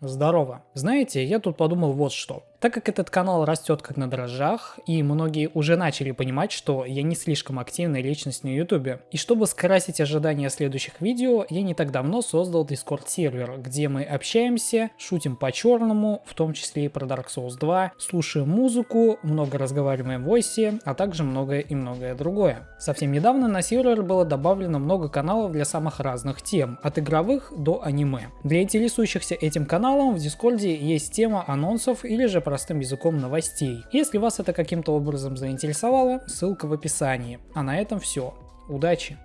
Здорово. Знаете, я тут подумал вот что. Так как этот канал растет как на дрожжах, и многие уже начали понимать, что я не слишком активная личность на ютубе. И чтобы скрасить ожидания следующих видео, я не так давно создал Discord сервер, где мы общаемся, шутим по черному, в том числе и про Dark Souls 2, слушаем музыку, много разговариваем в войсе, а также многое и многое другое. Совсем недавно на сервер было добавлено много каналов для самых разных тем, от игровых до аниме. Для интересующихся этим каналом в Дискорде есть тема анонсов или же простым языком новостей. Если вас это каким-то образом заинтересовало, ссылка в описании. А на этом все. Удачи!